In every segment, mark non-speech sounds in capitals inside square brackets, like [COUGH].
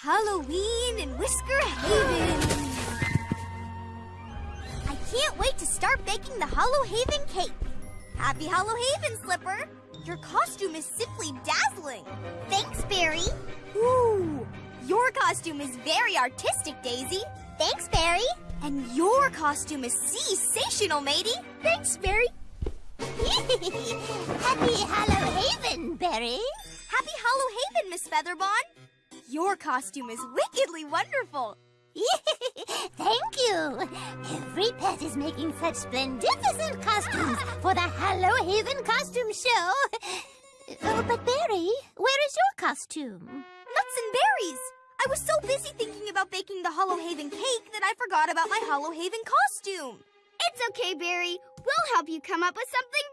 Halloween in Whisker Haven. I can't wait to start baking the Hollow Haven cake. Happy Hollow Haven, Slipper. Your costume is simply dazzling. Thanks, Berry. Ooh, your costume is very artistic, Daisy. Thanks, Berry. And your costume is sensational, matey. Thanks, Berry. [LAUGHS] Happy Hollow Haven, Berry. Happy Hollow Haven, Miss Featherbon. Your costume is wickedly wonderful. [LAUGHS] Thank you. Every pet is making such splendificent costumes [GASPS] for the Hollow Haven costume show. Oh, but Berry, where is your costume? Nuts and berries. I was so busy thinking about baking the Hollow Haven cake that I forgot about my Hollow Haven costume. It's okay, Berry. We'll help you come up with something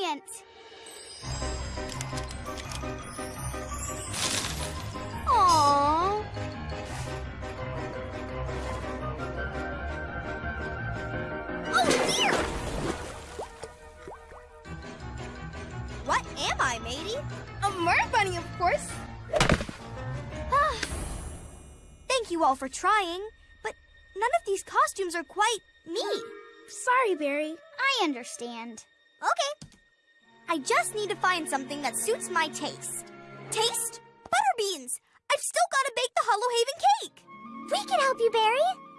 brilliant. Matey? A Merc Bunny, of course. Ah, thank you all for trying, but none of these costumes are quite me. Sorry, Berry. I understand. Okay. I just need to find something that suits my taste. Taste? Butterbeans! I've still got to bake the Hollow Haven cake! We can help you, Berry.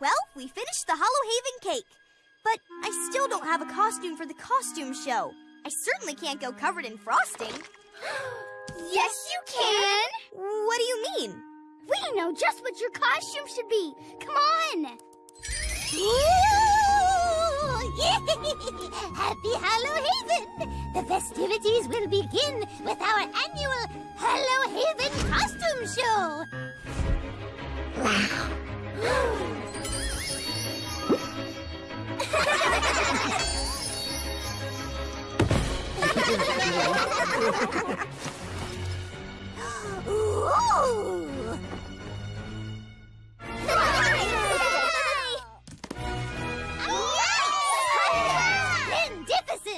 Well, we finished the Hollow Haven cake. But I still don't have a costume for the costume show. I certainly can't go covered in frosting. [GASPS] Yes, you can. What do you mean? We know just what your costume should be. Come on. [LAUGHS] Happy Hollow Haven! The festivities will begin with our annual Hollow Haven costume show. Ooh! [GASPS] [GASPS]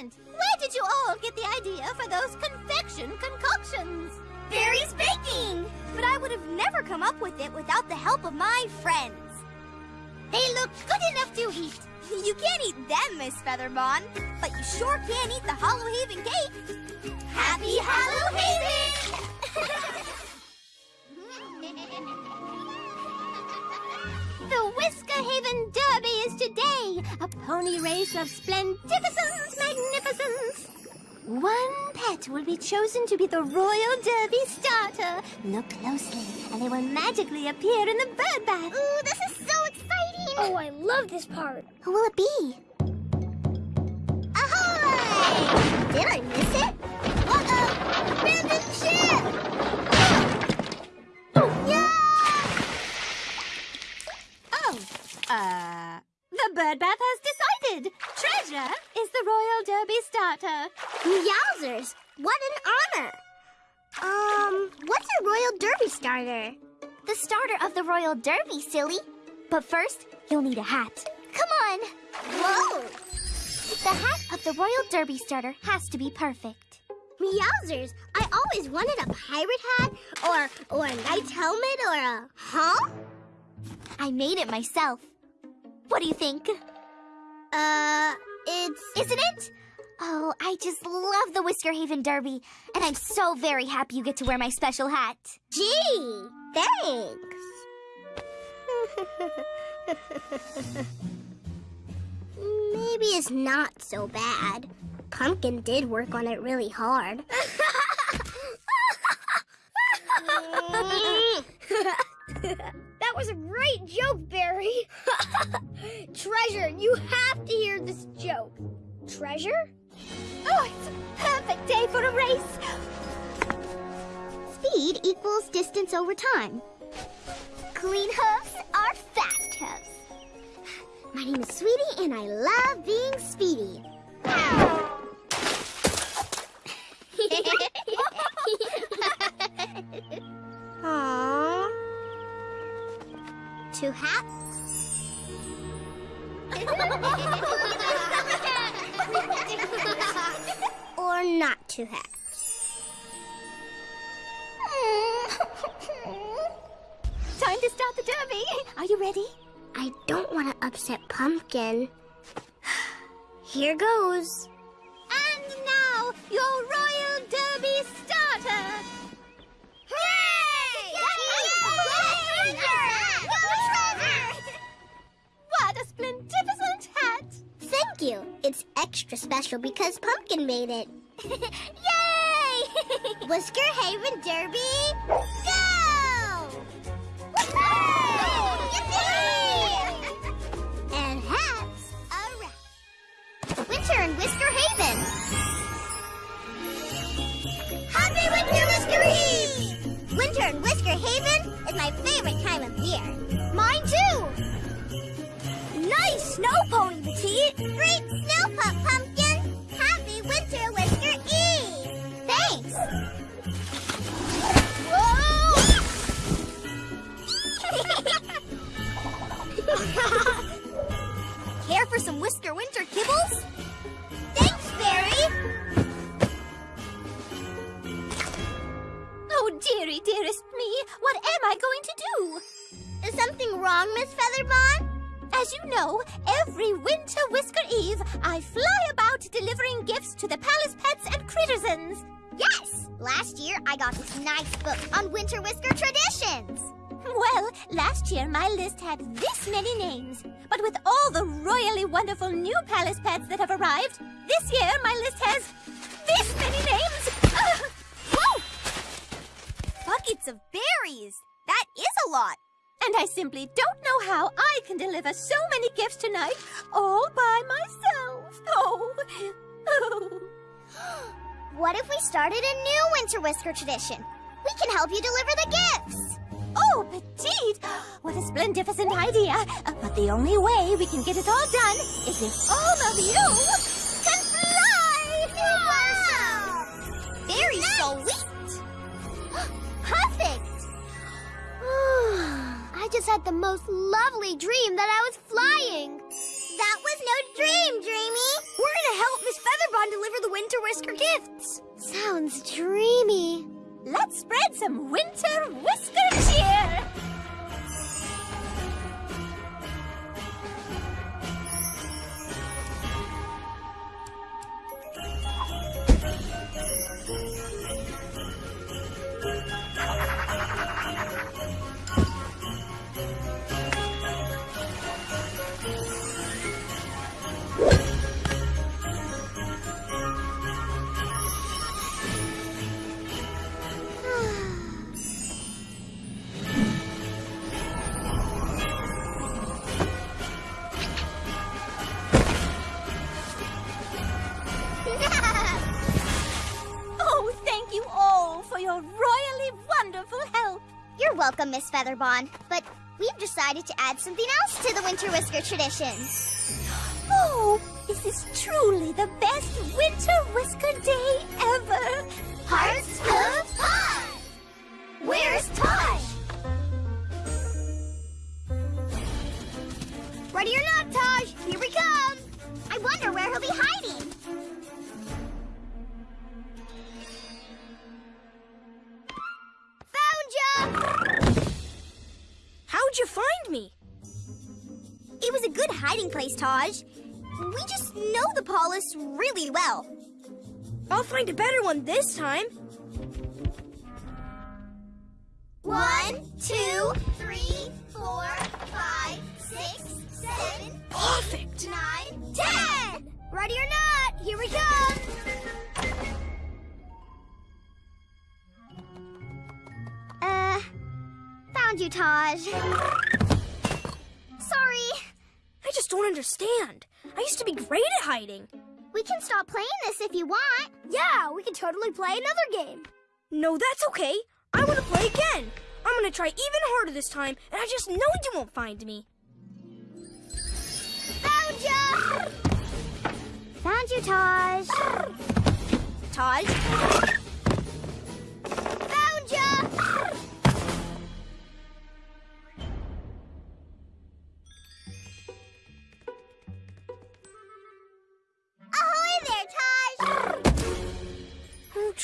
Where did you all get the idea for those confection concoctions? Baking! But I would have never come up with it without the help of my friends. They look good enough to eat. You can't eat them, Miss Featherbon, but you sure can eat the Hollow Haven cake. Happy Hollow Haven! the Whisker Haven Derby is today, a pony race of splendificence, magnificence. One pet will be chosen to be the Royal Derby starter. Look closely, and they will magically appear in the bird bath. Ooh, this is so. Oh, I love this part. Who will it be? Ahoy! Did I miss it? Uh-oh! Abandoned ship! Oh, yeah! Oh, uh, the bird bath has decided. Treasure is the Royal Derby starter. Yowzers! What an honor! Um, what's a Royal Derby starter? The starter of the Royal Derby, silly. But first, you'll need a hat. Come on! Whoa! The hat of the Royal Derby starter has to be perfect. Meowsers, I always wanted a pirate hat, or or a knight's helmet, or a huh? I made it myself. What do you think? Uh, it's Isn't it? Oh, I just love the Whisker Haven Derby, and I'm so very happy you get to wear my special hat. gee, thanks. Maybe it's not so bad. Pumpkin did work on it really hard. That was a great joke, Berry. [LAUGHS] Treasure, you have to hear this joke. Treasure? Oh, it's a perfect day for a race. Speed equals distance over time. Clean hooves our fast. My name is Sweetie, and I love being speedy. [LAUGHS] Aww. Two hats. [LAUGHS] or not two hats. Are you ready? I don't want to upset Pumpkin. Here goes. And now, your Royal Derby starter. What a splendificent hat! Thank you. It's extra special because Pumpkin made it. Yay! Whisker Haven Derby, nice book on winter whisker traditions. Well, last year my list had this many names. But with all the royally wonderful new palace pets that have arrived, this year my list has this many names. [LAUGHS] Ugh. Whoa! Buckets of berries! That is a lot! And I simply don't know how I can deliver so many gifts tonight all by myself. [LAUGHS] Oh. [LAUGHS] oh. What if we started a new winter whisker tradition? We can help you deliver the gifts. Oh, Petite! What a splendificent idea! Uh, but the only way we can get it all done is if all of you can fly! Wow! Very sweet! [GASPS] Perfect! [SIGHS] I just had the most lovely dream that I was flying. That was no dream, Dreamy. We're gonna help Winter Whisker gifts! Sounds dreamy. Let's spread some winter whisker cheer! Miss Featherbon. But we've decided to add something else to the winter whisker tradition. Oh, this is truly the best winter whisker day ever! Hearts of Taj! Where's Taj? Ready or not, Taj, here we come. I wonder where he'll be hiding. Hiding place, Taj. We just know the Paulus really well. I'll find a better one this time. One, two, three, four, five, six, seven, Perfect! nine, ten! Ready or not, here we come! Uh, found you, Taj. Sorry. I just don't understand. I used to be great at hiding. We can stop playing this if you want. Yeah, we can totally play another game. No, that's okay. I want to play again. I'm gonna try even harder this time, and I just know you won't find me. Found ya! Found you, Taj. Taj,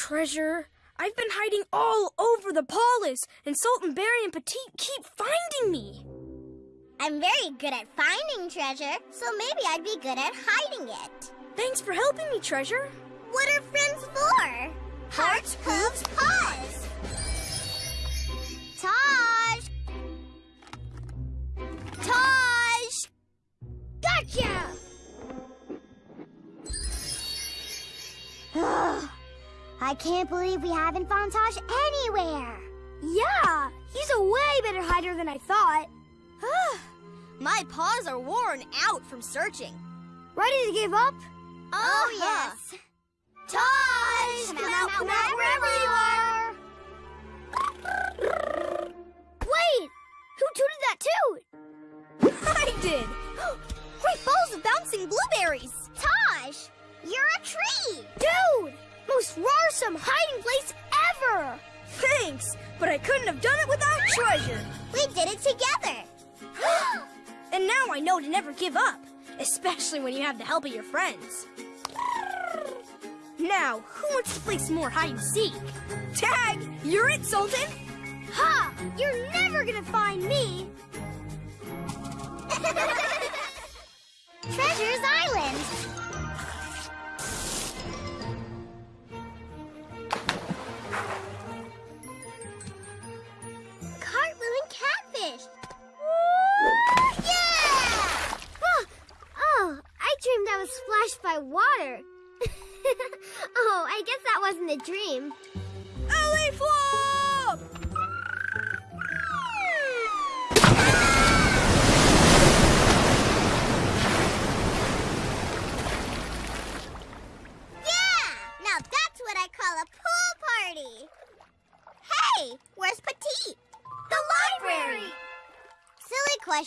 Treasure. I've been hiding all over the palace, and Sultan Berry and Petite keep finding me. I'm very good at finding treasure, so maybe I'd be good at hiding it. Thanks for helping me, Treasure. What are friends for? Hearts, hooves, paws. Taj! Taj! Gotcha! I can't believe we haven't found Taj anywhere. Yeah, he's a way better hider than I thought. [SIGHS] My paws are worn out from searching. Ready to give up? Oh, uh-huh. yes. Taj! Come, out, come out, wherever you are! Wait! Who tooted that toot? [LAUGHS] I did! [GASPS] Great balls of bouncing blueberries! Taj! You're a tree! Dude! Most rarsome hiding place ever! Thanks, but I couldn't have done it without treasure. We did it together! [GASPS] And now I know to never give up, especially when you have the help of your friends. Now, who wants to play some more hide and seek? Tag, you're it, Sultan. Ha! You're never gonna find me. [LAUGHS] Treasure's Island!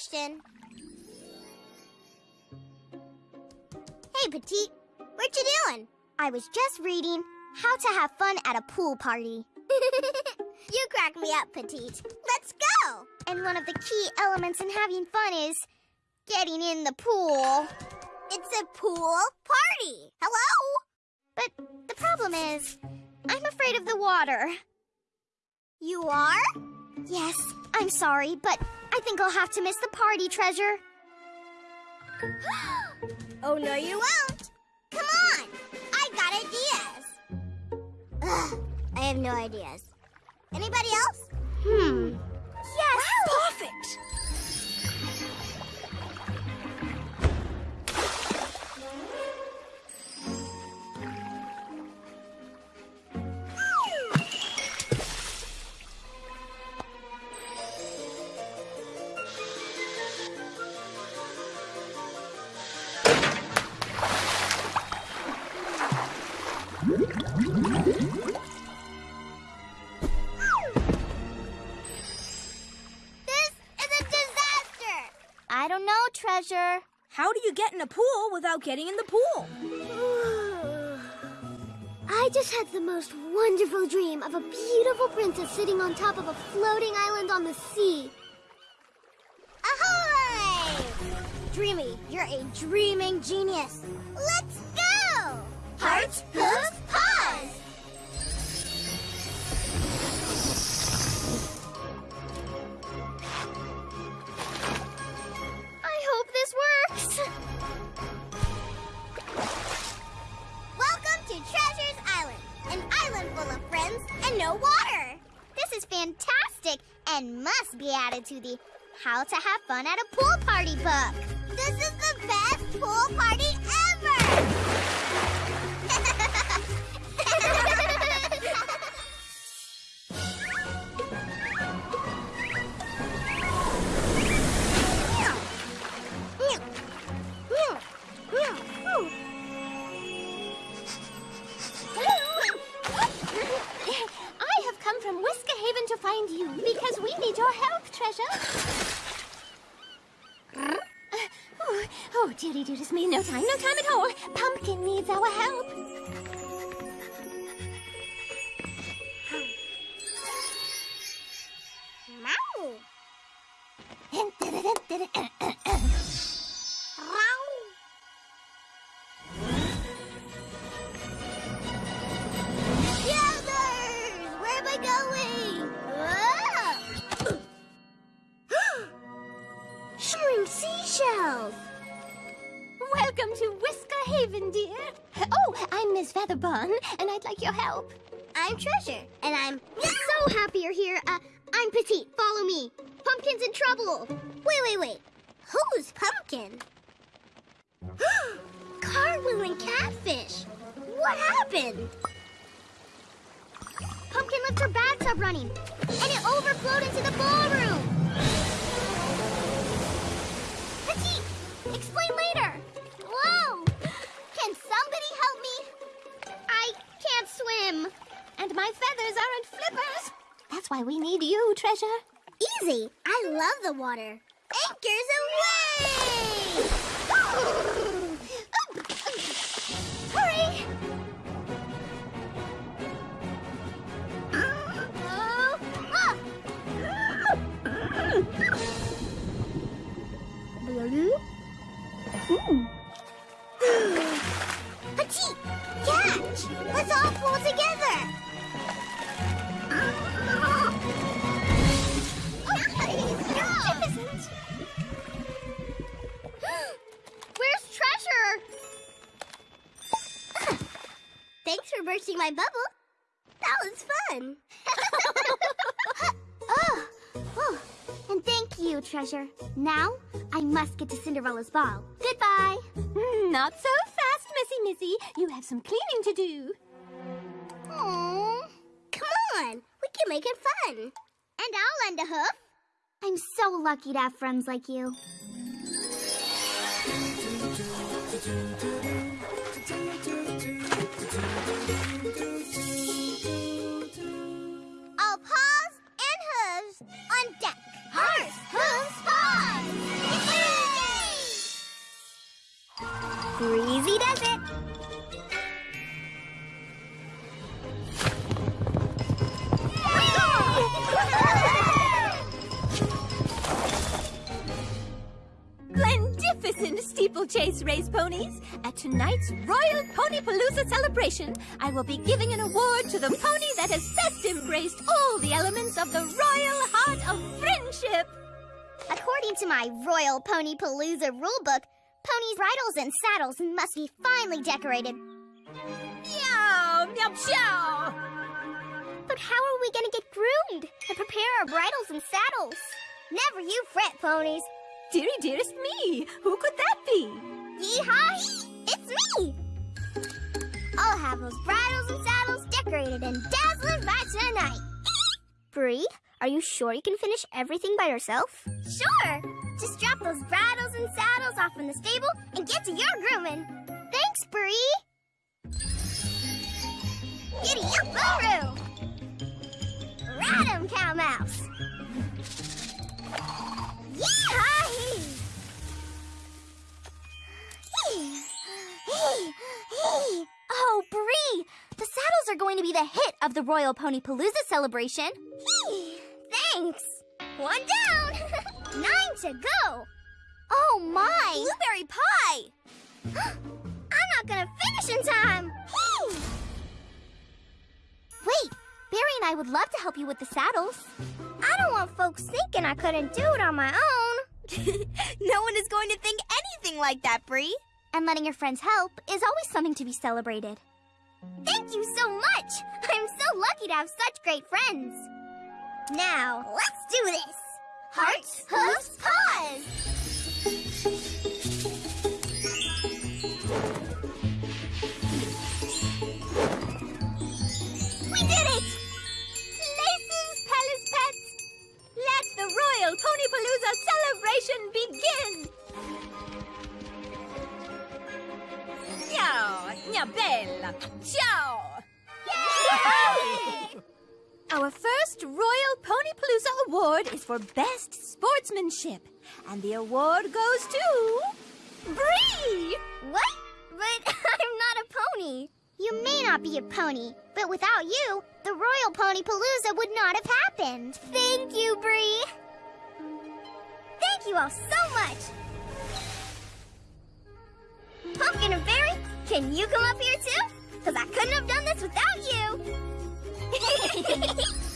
Question. Hey, Petite, what you doing? I was just reading How to Have Fun at a Pool Party. [LAUGHS] you crack me up, Petite. Let's go! And one of the key elements in having fun is getting in the pool. It's a pool party. Hello? But the problem is, I'm afraid of the water. You are? Yes, I'm sorry, but I think I'll have to miss the party, Treasure. [GASPS] Oh, no, you won't. Come on. I got ideas. Ugh, I have no ideas. Anybody else? Hmm. Yes. Perfect. How do you get in a pool without getting in the pool? [SIGHS] I just had the most wonderful dream of a beautiful princess sitting on top of a floating island on the sea. Ahoy! Dreamy, you're a dreaming genius. Let's go! Hearts, hooves, to the How to Have Fun at a Pool Party book. This is the best pool party Haven, dear. Oh, I'm Miss Featherbon, and I'd like your help. I'm Treasure, and I'm so happy you're here. Uh, I'm Petite. Follow me. Pumpkin's in trouble. Wait, wait, wait. Who's Pumpkin? [GASPS] Cartwheel and Catfish. What happened? Pumpkin left her bathtub running, and it overflowed into the ballroom. Why we need you, Treasure. Easy. I love the water. Anchors away! [LAUGHS] Hurry! [GASPS] [LAUGHS] bursting my bubble. That was fun. [LAUGHS] oh, oh, and thank you, treasure. Now I must get to Cinderella's ball. Goodbye. Hmm, Not so fast, Missy Missy. You have some cleaning to do. Aww. Come on, we can make it fun. And I'll lend a hoof. I'm so lucky to have friends like you. Race ponies. At tonight's Royal Ponypalooza celebration, I will be giving an award to the pony that has best embraced all the elements of the royal heart of friendship. According to my Royal Pony Palooza rulebook, ponies' bridles and saddles must be finely decorated. Meow, meow, meow. But how are we gonna get groomed and prepare our bridles and saddles? Never you fret, ponies. Dearie, dearest me, who could that be? Yeehaw! It's me! I'll have those bridles and saddles decorated and dazzling by tonight. Bree, are you sure you can finish everything by yourself? Sure! Just drop those bridles and saddles off in the stable and get to your grooming. Thanks, Bree! Giddy up, Buru! Ride 'em, Cow Mouse! Yeehaw! Oh, Bree! The saddles are going to be the hit of the Royal Pony Palooza celebration. Thanks! One down! [LAUGHS] Nine to go! Oh, my! Blueberry pie! [GASPS] I'm not gonna finish in time! Wait, Berry and I would love to help you with the saddles. I don't want folks thinking I couldn't do it on my own. [LAUGHS] No one is going to think anything like that, Bree. And letting your friends help is always something to be celebrated. Thank you so much! I'm so lucky to have such great friends. Now, let's do this! Hearts, hooves, paws! We did it! Places, palace pets, let the Royal Ponypalooza celebration begin! Mia bella! Ciao! Our first Royal Ponypalooza award is for Best Sportsmanship. And the award goes to... Bree! What? But [LAUGHS] I'm not a pony. You may not be a pony, but without you, the Royal Pony Palooza would not have happened. Thank you, Bree. Thank you all so much. Pumpkin and Berry, can you come up here too? Because I couldn't have done this without you. [LAUGHS]